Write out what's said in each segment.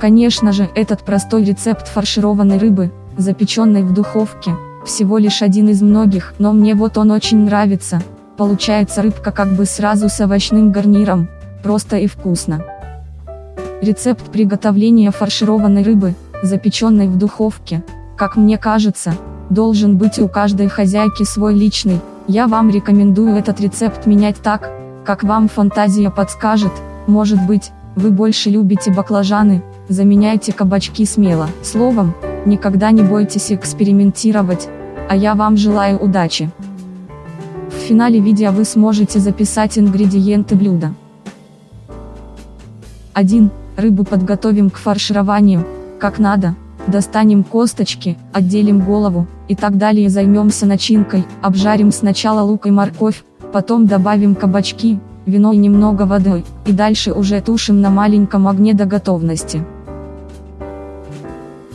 Конечно же, этот простой рецепт фаршированной рыбы, запеченной в духовке, всего лишь один из многих, но мне вот он очень нравится. Получается рыбка как бы сразу с овощным гарниром, просто и вкусно. Рецепт приготовления фаршированной рыбы, запеченной в духовке, как мне кажется, должен быть у каждой хозяйки свой личный, я вам рекомендую этот рецепт менять так, как вам фантазия подскажет, может быть, вы больше любите баклажаны, заменяйте кабачки смело. Словом, никогда не бойтесь экспериментировать, а я вам желаю удачи. В финале видео вы сможете записать ингредиенты блюда. 1. Рыбу подготовим к фаршированию, как надо. Достанем косточки, отделим голову, и так далее займемся начинкой, обжарим сначала лук и морковь, потом добавим кабачки, вино и немного воды, и дальше уже тушим на маленьком огне до готовности.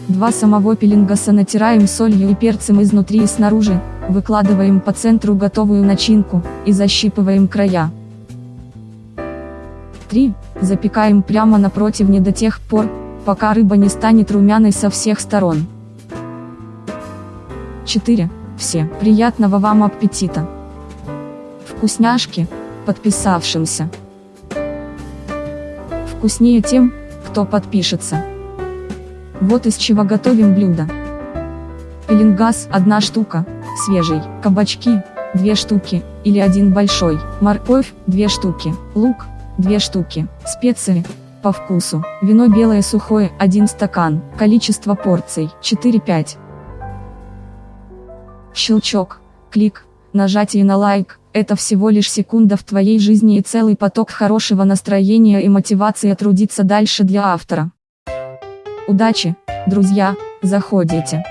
Два самого пеленгаса натираем солью и перцем изнутри и снаружи, выкладываем по центру готовую начинку, и защипываем края. 3. Запекаем прямо на противне до тех пор, пока рыба не станет румяной со всех сторон. 4. Все. Приятного вам аппетита! Вкусняшки, подписавшимся. Вкуснее тем, кто подпишется. Вот из чего готовим блюдо. Пеленгаз – одна штука, свежий, кабачки – две штуки, или один большой, морковь – две штуки, лук – две штуки, специи – по вкусу. Вино белое сухое, 1 стакан. Количество порций, 4-5. Щелчок, клик, нажатие на лайк, это всего лишь секунда в твоей жизни и целый поток хорошего настроения и мотивации трудиться дальше для автора. Удачи, друзья, заходите.